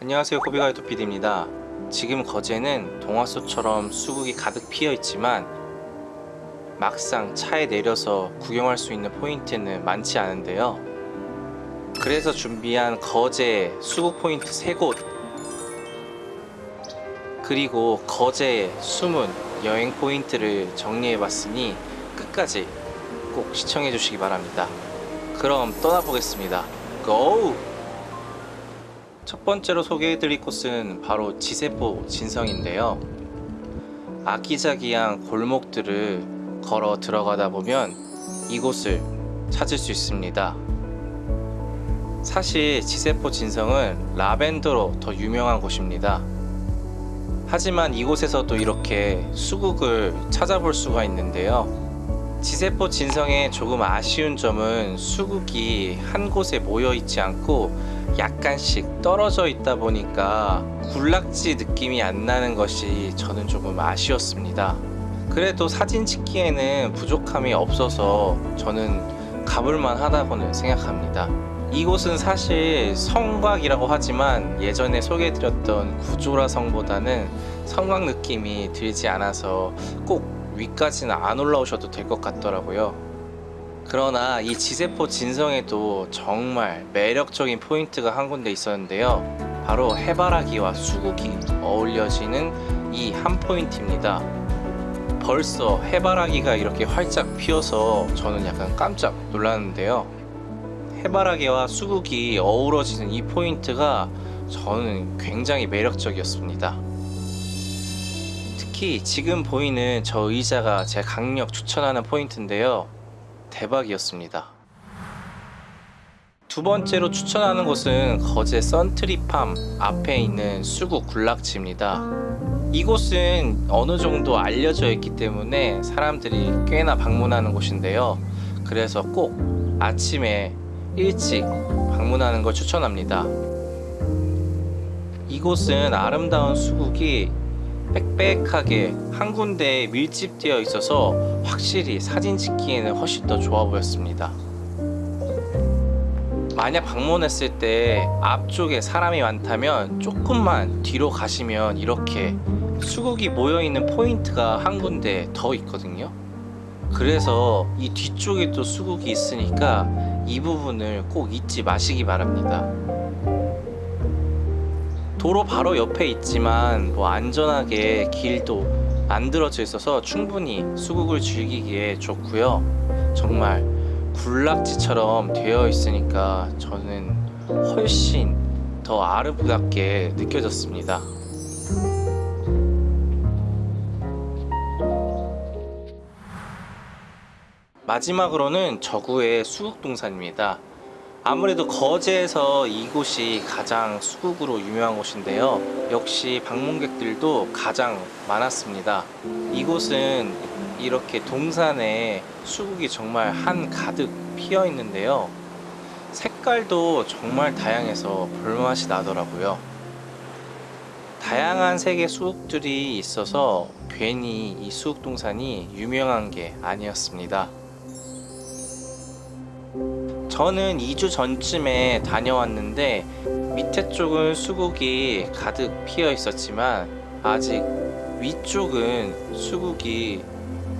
안녕하세요 코비가이토 PD입니다. 지금 거제는 동화소처럼 수국이 가득 피어 있지만 막상 차에 내려서 구경할 수 있는 포인트는 많지 않은데요. 그래서 준비한 거제 수국 포인트 3곳 그리고 거제의 숨은 여행 포인트를 정리해 봤으니 끝까지 꼭 시청해 주시기 바랍니다. 그럼 떠나보겠습니다. 고! 첫 번째로 소개해드릴 곳은 바로 지세포 진성인데요. 아기자기한 골목들을 걸어 들어가다 보면 이곳을 찾을 수 있습니다. 사실 지세포 진성은 라벤더로 더 유명한 곳입니다. 하지만 이곳에서도 이렇게 수국을 찾아볼 수가 있는데요. 지세포 진성의 조금 아쉬운 점은 수국이 한 곳에 모여 있지 않고 약간씩 떨어져 있다 보니까 군락지 느낌이 안 나는 것이 저는 조금 아쉬웠습니다. 그래도 사진 찍기에는 부족함이 없어서 저는 가볼만 하다고는 생각합니다. 이곳은 사실 성곽이라고 하지만 예전에 소개해드렸던 구조라 성보다는 성곽 느낌이 들지 않아서 꼭 위까지는 안 올라오셔도 될 것 같더라고요 그러나 이 지세포 진성에도 정말 매력적인 포인트가 한 군데 있었는데요. 바로 해바라기와 수국이 어울려지는 이 한 포인트입니다. 벌써 해바라기가 이렇게 활짝 피어서 저는 약간 깜짝 놀랐는데요. 해바라기와 수국이 어우러지는 이 포인트가 저는 굉장히 매력적이었습니다. 특히 지금 보이는 저 의자가 제 강력 추천하는 포인트인데요 대박이었습니다. 두 번째로 추천하는 곳은 거제 선트리팜 앞에 있는 수국 군락지입니다. 이곳은 어느 정도 알려져 있기 때문에 사람들이 꽤나 방문하는 곳인데요. 그래서 꼭 아침에 일찍 방문하는 걸 추천합니다. 이곳은 아름다운 수국이 빽빽하게 한 군데에 밀집되어 있어서 확실히 사진 찍기에는 훨씬 더 좋아 보였습니다. 만약 방문했을 때 앞쪽에 사람이 많다면 조금만 뒤로 가시면 이렇게 수국이 모여있는 포인트가 한 군데 더 있거든요. 그래서 이 뒤쪽에도 수국이 있으니까 이 부분을 꼭 잊지 마시기 바랍니다 도로 바로 옆에 있지만 뭐 안전하게 길도 만들어져 있어서 충분히 수국을 즐기기에 좋고요. 정말 군락지처럼 되어 있으니까 저는 훨씬 더 아름답게 느껴졌습니다. 마지막으로는 저구의 수국동산입니다 아무래도 거제에서 이곳이 가장 수국으로 유명한 곳인데요. 역시 방문객들도 가장 많았습니다. 이곳은 이렇게 동산에 수국이 정말 한 가득 피어 있는데요. 색깔도 정말 다양해서 볼맛이 나더라고요. 다양한 색의 수국들이 있어서 괜히 이 수국동산이 유명한 게 아니었습니다 저는 2주 전쯤에 다녀왔는데 밑에 쪽은 수국이 가득 피어 있었지만 아직 위쪽은 수국이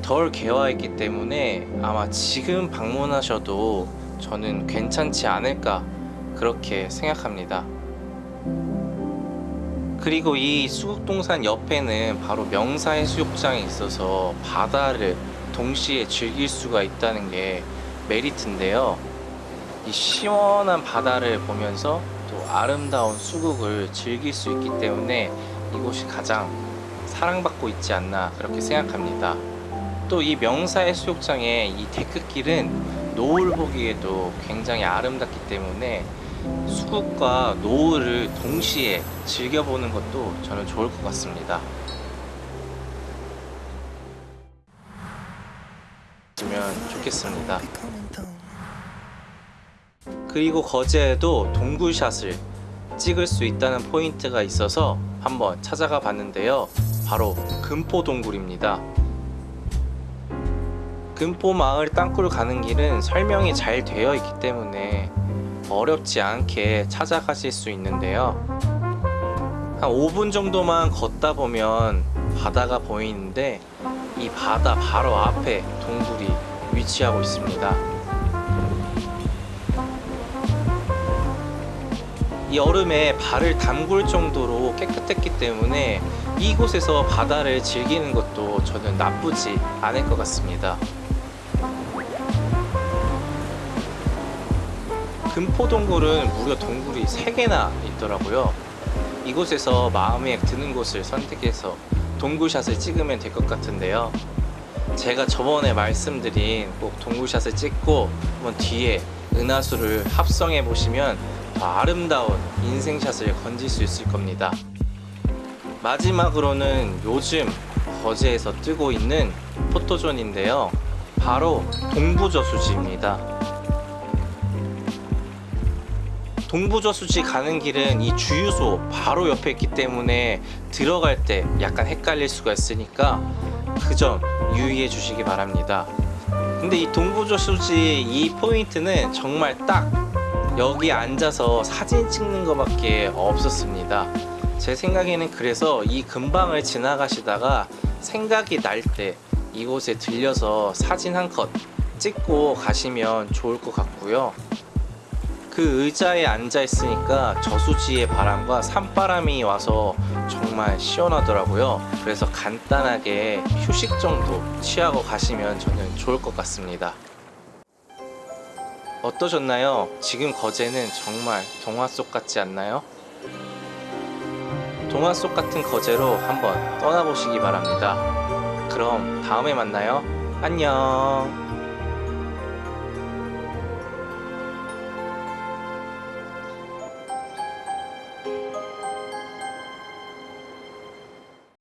덜 개화했기 때문에 아마 지금 방문하셔도 저는 괜찮지 않을까 그렇게 생각합니다. 그리고 이 수국동산 옆에는 바로 명사해수욕장이 있어서 바다를 동시에 즐길 수가 있다는 게 메리트인데요 이 시원한 바다를 보면서 또 아름다운 수국을 즐길 수 있기 때문에 이곳이 가장 사랑받고 있지 않나 그렇게 생각합니다. 또 이 명사해수욕장의 이 데크길은 노을 보기에도 굉장히 아름답기 때문에 수국과 노을을 동시에 즐겨보는 것도 저는 좋을 것 같습니다. 면 좋겠습니다 그리고 거제에도 동굴샷을 찍을 수 있다는 포인트가 있어서 한번 찾아가 봤는데요. 바로 금포동굴입니다. 금포마을 땅굴 가는 길은 설명이 잘 되어 있기 때문에 어렵지 않게 찾아가실 수 있는데요. 한 5분 정도만 걷다 보면 바다가 보이는데 이 바다 바로 앞에 동굴이 위치하고 있습니다. 이 얼음에 발을 담글 정도로 깨끗했기 때문에 이곳에서 바다를 즐기는 것도 저는 나쁘지 않을 것 같습니다. 금포동굴은 무려 동굴이 3개나 있더라고요. 이곳에서 마음에 드는 곳을 선택해서 동굴샷을 찍으면 될 것 같은데요. 제가 저번에 말씀드린 꼭 동굴샷을 찍고 한번 뒤에 은하수를 합성해 보시면 더 아름다운 인생샷을 건질 수 있을 겁니다. 마지막으로는 요즘 거제에서 뜨고 있는 포토존인데요. 바로 동부저수지입니다. 동부저수지 가는 길은 이 주유소 바로 옆에 있기 때문에 들어갈 때 약간 헷갈릴 수가 있으니까 그 점 유의해 주시기 바랍니다. 근데 이 동부저수지 이 포인트는 정말 딱 여기 앉아서 사진 찍는 것밖에 없었습니다. 제 생각에는 그래서 이 근방을 지나가시다가 생각이 날 때 이곳에 들려서 사진 한 컷 찍고 가시면 좋을 것 같고요. 그 의자에 앉아 있으니까 저수지의 바람과 산바람이 와서 정말 시원하더라고요. 그래서 간단하게 휴식 정도 취하고 가시면 저는 좋을 것 같습니다. 어떠셨나요? 지금 거제는 정말 동화 속 같지 않나요? 동화 속 같은 거제로 한번 떠나보시기 바랍니다. 그럼 다음에 만나요. 안녕.